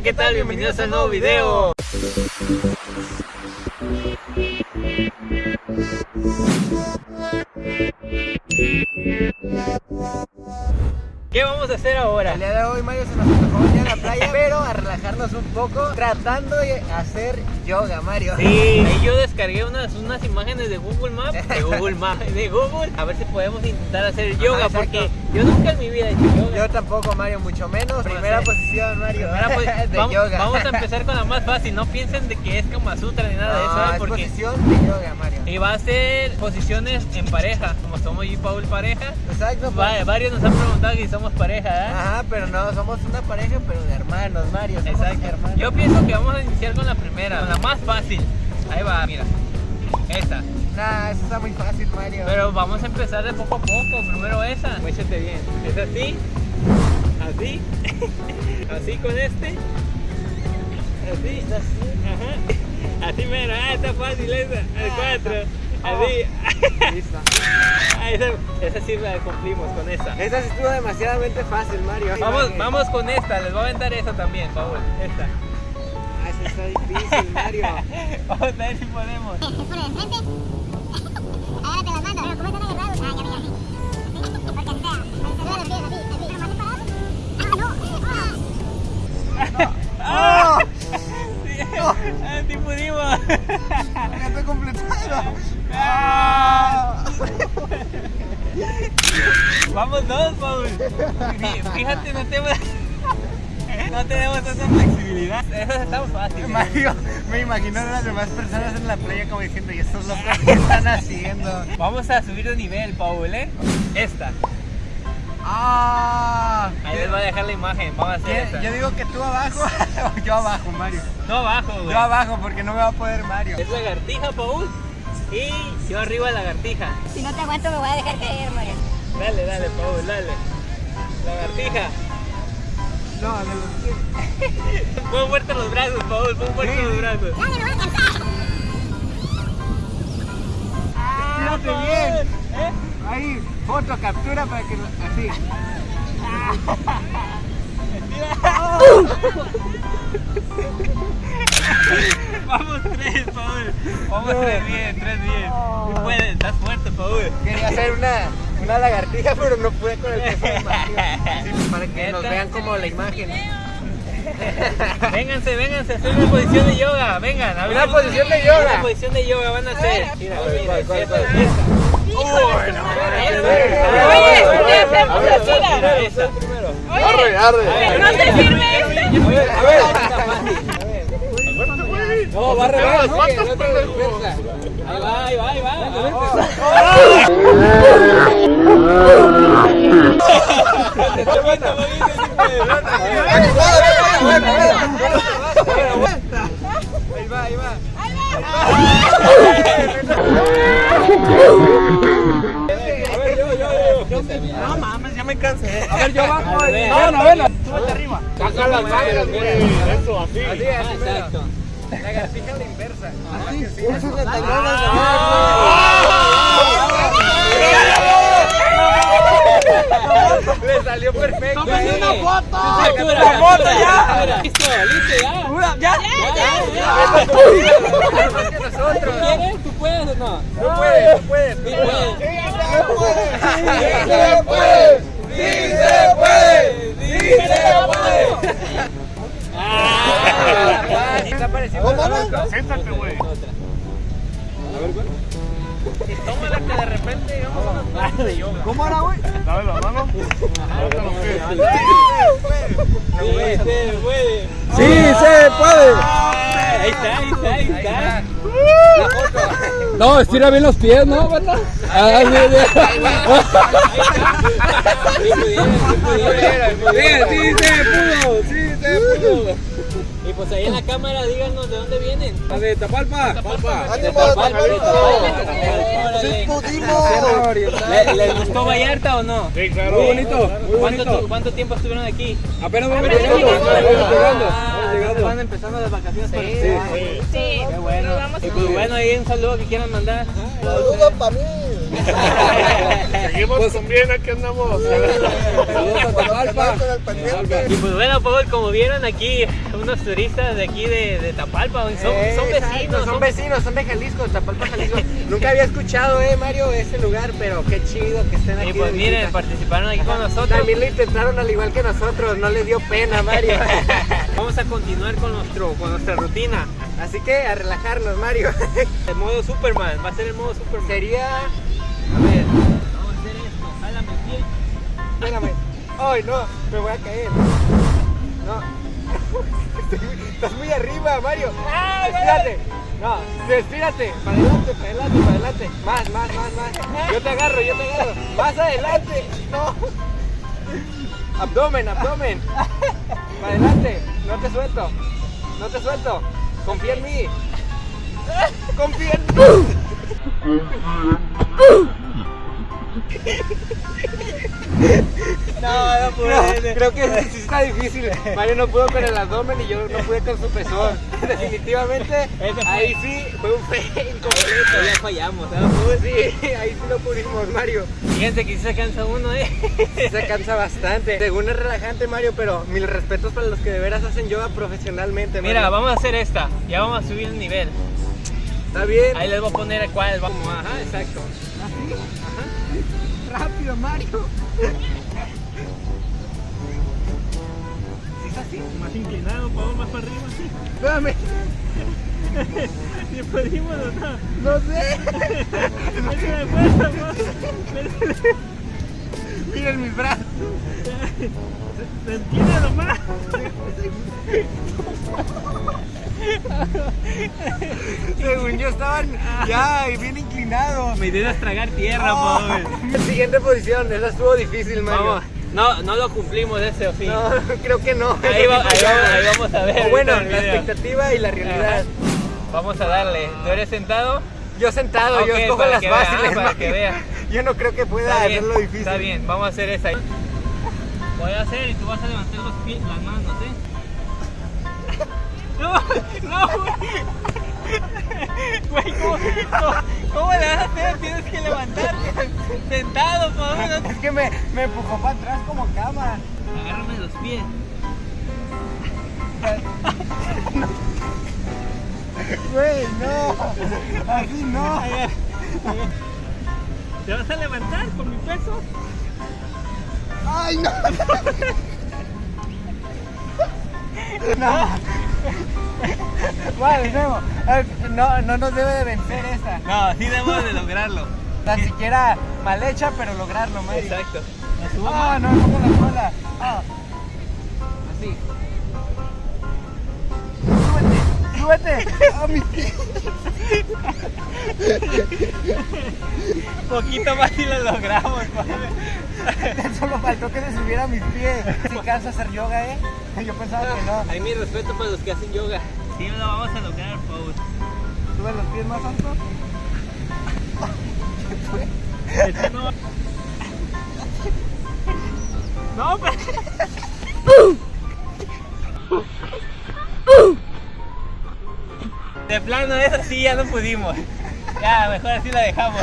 Hola, ¿qué tal? Bienvenidos al nuevo video. ¿Qué vamos a hacer ahora? El día de hoy Mario se nos venir a la playa, a relajarnos un poco, tratando de hacer yoga, Mario. Sí, y yo descargué unas, unas imágenes de Google Maps, de Google Maps, de Google, a ver si podemos intentar hacer yoga, porque yo nunca en mi vida he hecho yoga. Yo tampoco, Mario, mucho menos. Primera hacer? posición, Mario. De vamos, yoga. vamos a empezar con la más fácil, no piensen de que es Kama Sutra ni nada de eso, ¿eh? es porque posición de yoga, Mario. y va a ser posiciones en pareja, como somos yo y Paul pareja. Exacto. pues. Va- varios nos han preguntado si somos pareja, ¿eh? Ajá, pero no, somos una pareja, pero de hermanos, Mario. Somos Exacto. Yo pienso que vamos a iniciar con la primera, con la más fácil. Ahí va, mira. Esa. Nah, eso está muy fácil, Mario. Pero vamos a empezar de poco a poco. Primero esa. Muéchate bien. Es así. Así. así con este. Así. Ajá. Así mero. Ah, está fácil esa. El cuatro. Así. Listo. Ah, esa, esa sí la cumplimos con esa. Esa sí estuvo demasiadamente fácil, Mario. Vamos, vamos con esta. Les voy a aventar esa también, Paul. Esta. Ah, esa está difícil, Mario. Vamos a ver si podemos. Pero dos, Paul. Fí- Fíjate, no tenemos, no tenemos esa flexibilidad. Eso está fácil. ¿eh? Mario, me imagino a las demás personas en la playa como diciendo, ¿y estos locos qué están haciendo? Vamos a subir de nivel, Paul, ¿eh? Esta. ¡Ah! Ahí les voy a dejar la imagen. Vamos a hacer esta. Yo digo que tú abajo o yo abajo, Mario. No abajo, güey. Yo abajo porque no me va a poder Mario. Es lagartija, Paul. Y yo arriba lagartija. Si no te aguanto, me voy a dejar caer, Mario. Dale, dale, Paul, dale. Lagartija. No, los Pon fuerte los brazos, Paul. Pon fuerte Sí. los brazos. Dale, me voy a cansar. Tírate bien. ¿Eh? Ahí, foto, captura para que lo- así. Vamos tres, Paul. Vamos tres bien, tres bien. Tú puedes, estás fuerte, Paul. Quería hacer una, una lagartija, pero no pude con el peso de para que nos vean como la imagen. Vénganse, vénganse, hacer una posición de yoga. Vengan, a ver. Una posición de yoga. Una posición de yoga van a hacer. Este. A ver, No, va a revés. ¿Cuántos no te dispersa. Ahí va, ahí va, ahí va. Ahí va, ahí va. No mames, ya me cansé. A ver, yo bajo. A ver, No, no, vela. Súbete arriba. Saca las manos, mira. Eso, así. Así, Ah, exacto. Lagartija a la inversa. Así, así. Le salió perfecto. Tómale una foto. La foto ya. Listo, listo, ya. Ya, Ya, ya, ya. Que nosotros. ¿Quieres? ¿Tú puedes o no? No puedes, no puedes. Sí puedes. Sí se puede. Sí se puede. Sí se puede. Está ¿Cómo no? Siéntate, güey. Y tómala que de repente digamos unas clases de yoga. ¿Cómo era, güey? Dame la mano. Sí, se puede. Sí se puede. Ahí está, ahí está, ahí está. No, estira bien los pies, ¿no? ¿Verdad? Ah, Sí pudieron, sí sí se pudo. Sí se pudo. Pues ahí en la cámara díganos de dónde vienen. Ver, Tapalpa. Tapalpa. De Tapalpa, órale. ¿Le- ¿Les gustó Vallarta o no? Sí, claro. Muy bonito, muy ¿Cuánto, bonito. ti- ¿Cuánto tiempo estuvieron aquí? Apenas vamos llegando, llegando. apenas llegando, Ah, vamos llegando. van a empezar empezando las vacaciones Sí, sí. Sí, Qué bueno. nos vamos Y pues bueno, ahí un saludo que quieran mandar. Saludos para mí. Seguimos con bien, aquí andamos. Saludos a Tapalpa. Con el pendiente. Y pues bueno, Paul, como vieron aquí, unos turistas de aquí de, de Tapalpa, son, son Eh, exacto, vecinos. son vecinos, son de Jalisco, Tapalpa, Jalisco. Nunca había escuchado, eh, Mario, ese lugar, pero qué chido que estén aquí. Y pues miren, visita. participaron aquí con nosotros. También lo intentaron al igual que nosotros, no les dio pena, Mario. Vamos a continuar con, nuestro, con nuestra rutina. Así que a relajarnos, Mario. El modo Superman, va a ser el modo Superman. Sería. Espérame. Ay, no, me voy a caer. No. Estás muy arriba, Mario. Estírate. No, estírate. Para adelante, para adelante, para adelante. Más, más, más, más. Yo te agarro, yo te agarro. Más adelante. No. Abdomen, abdomen. Para adelante. No te suelto. No te suelto. Confía en mí. Confía en mí. No, no No, creo que sí está difícil. Mario no pudo con el abdomen y yo no pude con su pezón. Definitivamente, ahí sí fue un fe incompleto. Ya fallamos, ¿eh? Sí, ahí sí lo pudimos, Mario. Fíjense que sí se cansa uno, ¿eh? Se cansa bastante. Según es relajante, Mario, pero mil respetos para los que de veras hacen yoga profesionalmente. Mira, vamos a hacer esta. Ya vamos a subir el nivel. Está bien. Ahí les voy a poner el cual vamos. Ajá, exacto. Rápido, Mario. ¿Sí es así? Más inclinado, Pablo, más para arriba. Espérame. Si pudimos o no. No sé. Métele fuerza. Miren mis brazos. Sentíle nomás. Según yo estaban ya bien inclinados. Mi idea es tragar tierra, Paul. Siguiente posición, esa estuvo difícil, Mario. Vamos. No, no lo cumplimos ese o sí. No, creo que no. Ahí, va- ahí vamos, ahí vamos a ver. O bueno, la expectativa y la realidad. Ajá. Vamos a darle. ¿Tú eres sentado? Yo sentado, yo escojo las vea, fáciles. para que vea. Yo no creo que pueda Está bien, hacerlo difícil. está bien, vamos a hacer esa. Voy a hacer y tú vas a levantar los pies, las manos, ¿eh? No, no, güey. ¿cómo, cómo, cómo le vas a hacer? Tienes que levantarte sentado, por favor. Es que me, me empujó para atrás como cama. Agárrame los pies. Güey, no. Así no. ¿Te vas a levantar con mi peso? Ay, no. No. Vale, No, no nos debe de vencer esta. No, sí debemos de lograrlo. Tan siquiera mal hecha, pero lograrlo, Mario. Exacto. Ah, no, no con la cola. Ah. Así. Súbete, súbete. A pies. Poquito más y lo logramos, padre. Solo faltó que se subiera a mis pies. Si cansa hacer yoga, ¿eh? Yo pensaba que no. Hay mi respeto para los que hacen yoga. Sí, lo vamos a lograr, Paul. Sube los pies más alto. Este no. No, pero... De plano, eso sí ya no pudimos. Ya, mejor así la dejamos.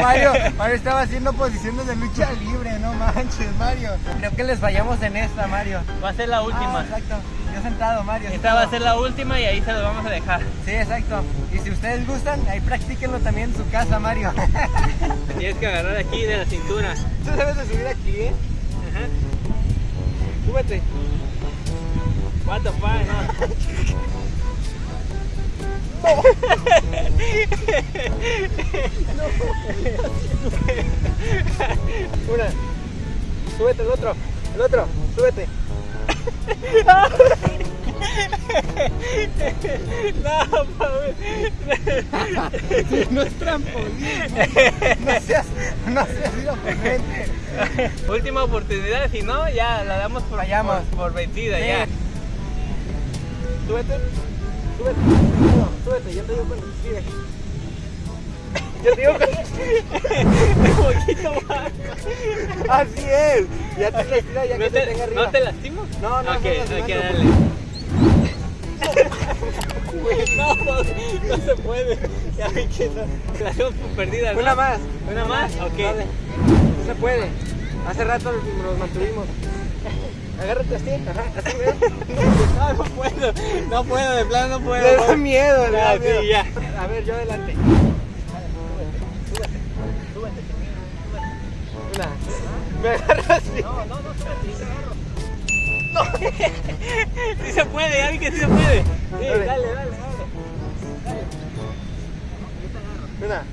Mario, Mario estaba haciendo posiciones de lucha libre, no manches, Mario. Creo que les fallamos en esta, Mario. Va a ser la última. Ah, exacto. Yo sentado, Mario. Esta va a ser la última y ahí se los vamos a dejar. Sí, exacto. Y si ustedes gustan, ahí practíquenlo también en su casa, Mario. Tienes que agarrar aquí de la cintura. Tú debes de subir aquí, ¿eh? Ajá. Súbete. What the fuck, no. Una. Súbete el otro. El otro. Súbete. No. No es trampolín. No seas, no seas. Última oportunidad, si no, ya la damos por, por, por vencida, Sí. ya. Súbete. Súbete. No, súbete. Yo te digo cuando te. Yo te digo cuando... Un poquito más. Así es. Ya te retira, ya ¿No que te te, tenga arriba. ¿No te lastimo? No, no, Ok, no, no, hay que no. darle. No se puede. Ya vi que no. La tengo perdida, ¿no? Una más. ¿Una más? Ok. Dale. No se puede. Hace rato nos mantuvimos. Agárrate así. Ajá, así. No, no puedo. No puedo, de plano no puedo. Le da miedo, le da miedo. A ver, yo adelante. Una. Me agarro así. No, no, no, agarro. No. sí se puede, vi que sí se puede. Sí, Dale. dale, dale, dale. Una.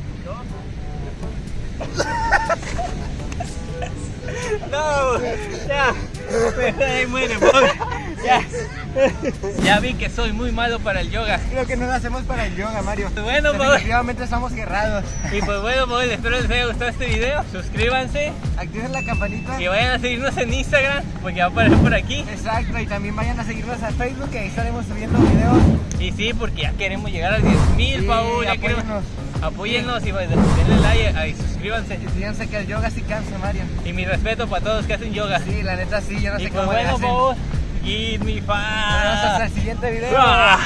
No, ya. Mejor ahí muere, pobre. Ya. Ya vi que soy muy malo para el yoga. Creo que no lo hacemos para el yoga, Mario. Bueno. Definitivamente estamos cerrados. Y pues bueno, pues espero les haya gustado este video. Suscríbanse Activen la campanita. y vayan a seguirnos en Instagram porque va a aparecer por aquí. Exacto, y también vayan a seguirnos a Facebook, que ahí estaremos subiendo videos. Y sí, porque ya queremos llegar a 10.000, Sí, Paul. Ya queremos. Apóyennos. Y denle like y suscríbanse. Y fíjense que el yoga sí cansa, Mario. Y mi respeto para todos los que hacen yoga. Sí, la neta sí, yo no y sé pues cómo le bueno, hacen. Give me Nos vemos hasta five. el siguiente video. Ah.